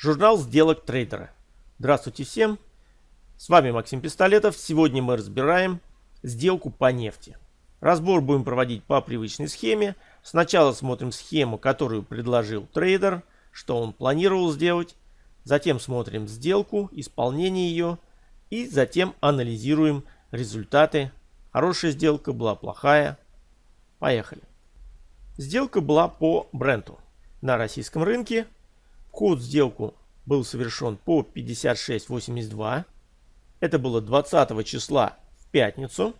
Журнал сделок трейдера. Здравствуйте всем. С вами Максим Пистолетов. Сегодня мы разбираем сделку по нефти. Разбор будем проводить по привычной схеме. Сначала смотрим схему, которую предложил трейдер, что он планировал сделать. Затем смотрим сделку, исполнение ее. И затем анализируем результаты. Хорошая сделка была, плохая. Поехали. Сделка была по бренду на российском рынке В сделку был совершен по 56.82. Это было 20 числа в пятницу.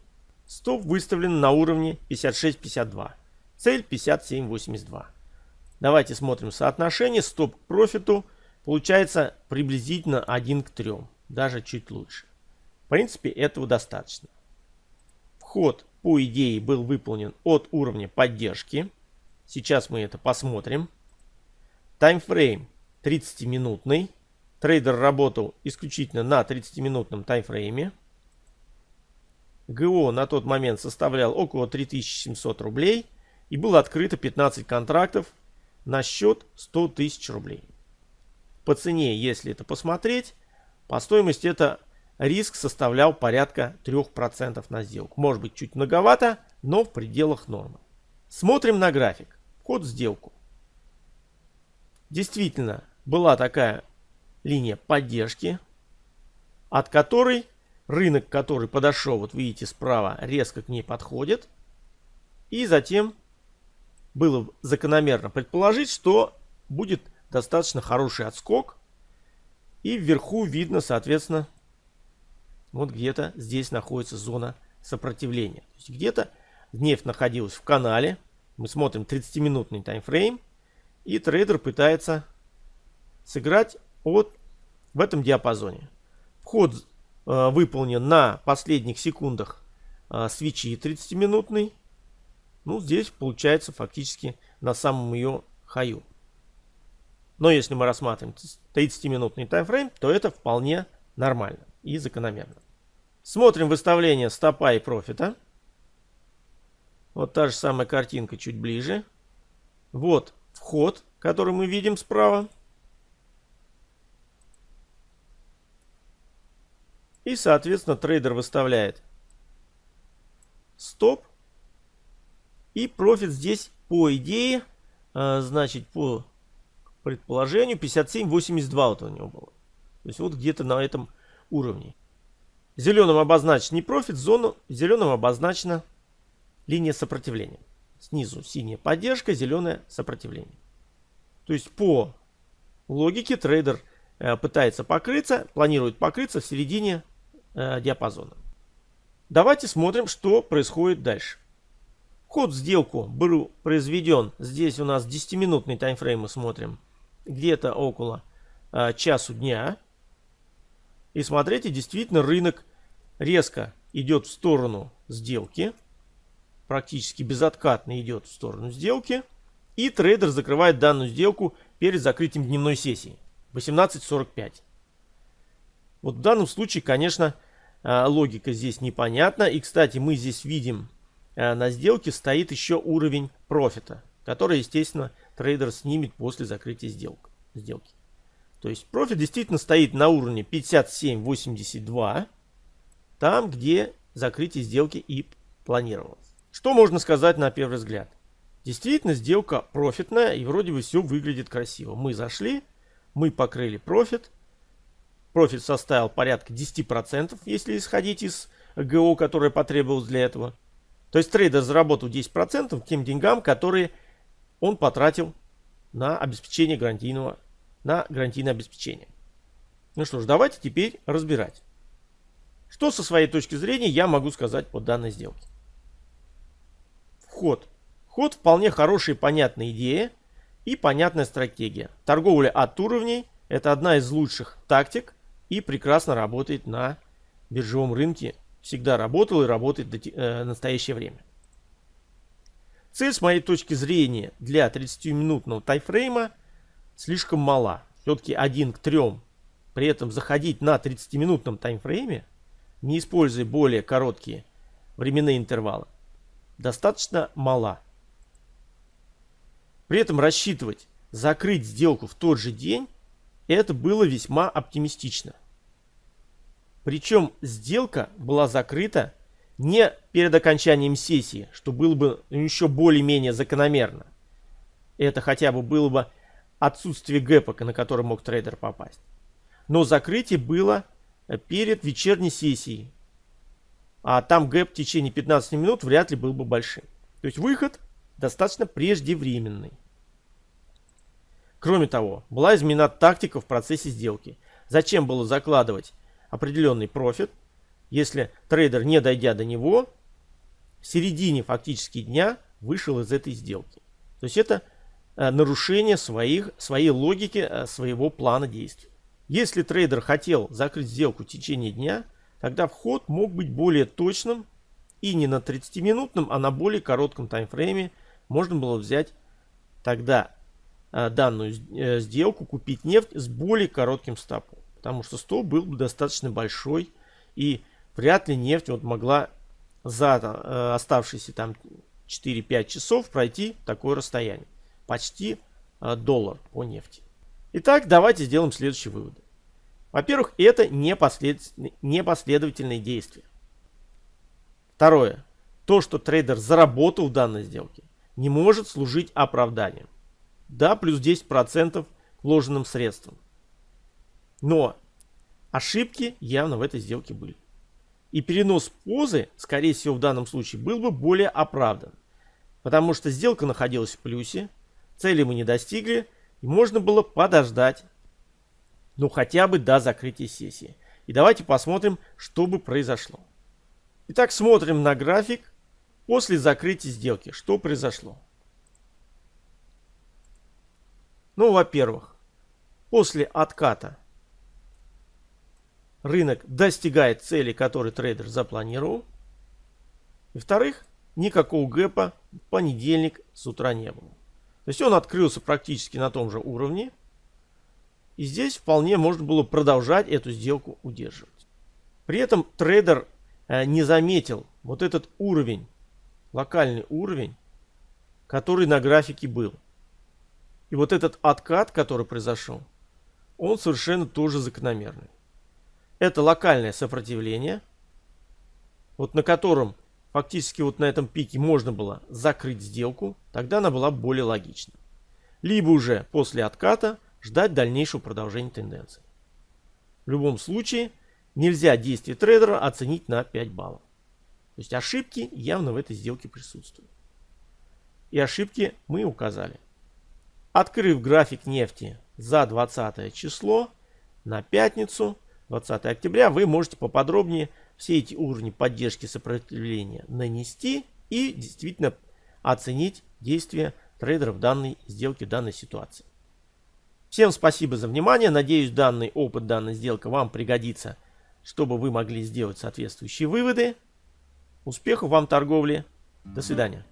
Стоп выставлен на уровне 56.52. Цель 57.82. Давайте смотрим соотношение. Стоп к профиту получается приблизительно 1 к 3. Даже чуть лучше. В принципе этого достаточно. Вход по идее был выполнен от уровня поддержки. Сейчас мы это посмотрим. Таймфрейм 30-минутный. Трейдер работал исключительно на 30-минутном таймфрейме. ГО на тот момент составлял около 3700 рублей. И было открыто 15 контрактов на счет 100 тысяч рублей. По цене, если это посмотреть, по стоимости это риск составлял порядка 3% на сделку. Может быть чуть многовато, но в пределах нормы. Смотрим на график. Вход в сделку. Действительно, была такая линия поддержки, от которой рынок, который подошел, вот видите справа, резко к ней подходит. И затем было закономерно предположить, что будет достаточно хороший отскок. И вверху видно, соответственно, вот где-то здесь находится зона сопротивления. То есть где-то нефть находилась в канале. Мы смотрим 30-минутный таймфрейм. И трейдер пытается сыграть от, в этом диапазоне. Вход э, выполнен на последних секундах э, свечи 30-минутный. Ну, здесь получается фактически на самом ее хаю. Но если мы рассматриваем 30-минутный таймфрейм, то это вполне нормально и закономерно. Смотрим выставление стопа и профита. Вот та же самая картинка чуть ближе. Вот вход, который мы видим справа. И, соответственно, трейдер выставляет стоп. И профит здесь, по идее, э, значит, по предположению, 57.82 вот у него было. То есть вот где-то на этом уровне. Зеленым обозначен не профит, зону зеленым обозначена линия сопротивления. Снизу синяя поддержка, зеленое сопротивление. То есть по логике трейдер э, пытается покрыться, планирует покрыться в середине э, диапазона. Давайте смотрим, что происходит дальше. Вход в сделку был произведен, здесь у нас 10-минутный таймфрейм мы смотрим, где-то около э, часу дня. И смотрите, действительно рынок резко идет в сторону сделки практически безоткатно идет в сторону сделки. И трейдер закрывает данную сделку перед закрытием дневной сессии. 18.45. Вот в данном случае, конечно, а, логика здесь непонятна. И, кстати, мы здесь видим а, на сделке стоит еще уровень профита, который, естественно, трейдер снимет после закрытия сделок, сделки. То есть профит действительно стоит на уровне 57.82, там, где закрытие сделки и планировалось. Что можно сказать на первый взгляд? Действительно, сделка профитная и вроде бы все выглядит красиво. Мы зашли, мы покрыли профит. Профит составил порядка 10%, если исходить из ГО, которое потребовалось для этого. То есть трейдер заработал 10% тем деньгам, которые он потратил на обеспечение гарантийного, на гарантийное обеспечение. Ну что ж, давайте теперь разбирать. Что со своей точки зрения я могу сказать по данной сделке вход. Вход вполне хорошая и понятная идея и понятная стратегия. Торговля от уровней – это одна из лучших тактик и прекрасно работает на биржевом рынке. Всегда работал и работает в э, настоящее время. Цель, с моей точки зрения, для 30-минутного тайфрейма слишком мала. Все-таки 1 к 3. При этом заходить на 30-минутном таймфрейме, не используя более короткие временные интервалы, достаточно мала. При этом рассчитывать закрыть сделку в тот же день это было весьма оптимистично. Причем сделка была закрыта не перед окончанием сессии, что было бы еще более-менее закономерно. Это хотя бы было бы отсутствие гэпа, на который мог трейдер попасть. Но закрытие было перед вечерней сессией. А там гэп в течение 15 минут вряд ли был бы большим. То есть выход достаточно преждевременный. Кроме того, была изменена тактика в процессе сделки. Зачем было закладывать определенный профит, если трейдер, не дойдя до него, в середине фактически дня вышел из этой сделки. То есть это э, нарушение своих, своей логики, э, своего плана действий. Если трейдер хотел закрыть сделку в течение дня, тогда вход мог быть более точным и не на 30-минутном, а на более коротком таймфрейме можно было взять тогда данную сделку, купить нефть с более коротким стопом. Потому что стоп был бы достаточно большой и вряд ли нефть вот могла за э, оставшиеся там 4-5 часов пройти такое расстояние. Почти э, доллар по нефти. Итак, давайте сделаем следующие выводы. Во-первых, это непослед... непоследовательные действия. Второе. То, что трейдер заработал в данной сделке, не может служить оправданием. Да, плюс 10% вложенным средством. Но ошибки явно в этой сделке были. И перенос позы, скорее всего, в данном случае был бы более оправдан. Потому что сделка находилась в плюсе, цели мы не достигли, и можно было подождать, ну хотя бы до закрытия сессии. И давайте посмотрим, что бы произошло. Итак, смотрим на график после закрытия сделки. Что произошло? Ну, во-первых, после отката рынок достигает цели, которые трейдер запланировал. И вторых, никакого гэпа в понедельник с утра не было. То есть он открылся практически на том же уровне. И здесь вполне можно было продолжать эту сделку удерживать. При этом трейдер э, не заметил вот этот уровень, локальный уровень, который на графике был. И вот этот откат, который произошел, он совершенно тоже закономерный. Это локальное сопротивление, вот на котором фактически вот на этом пике можно было закрыть сделку, тогда она была более логична. Либо уже после отката ждать дальнейшего продолжения тенденции. В любом случае нельзя действие трейдера оценить на 5 баллов. То есть ошибки явно в этой сделке присутствуют. И ошибки мы указали. Открыв график нефти за 20 число на пятницу, 20 октября, вы можете поподробнее все эти уровни поддержки сопротивления нанести и действительно оценить действия трейдеров данной сделке, в данной ситуации. Всем спасибо за внимание. Надеюсь, данный опыт, данная сделка вам пригодится, чтобы вы могли сделать соответствующие выводы. Успехов вам в торговле. До свидания.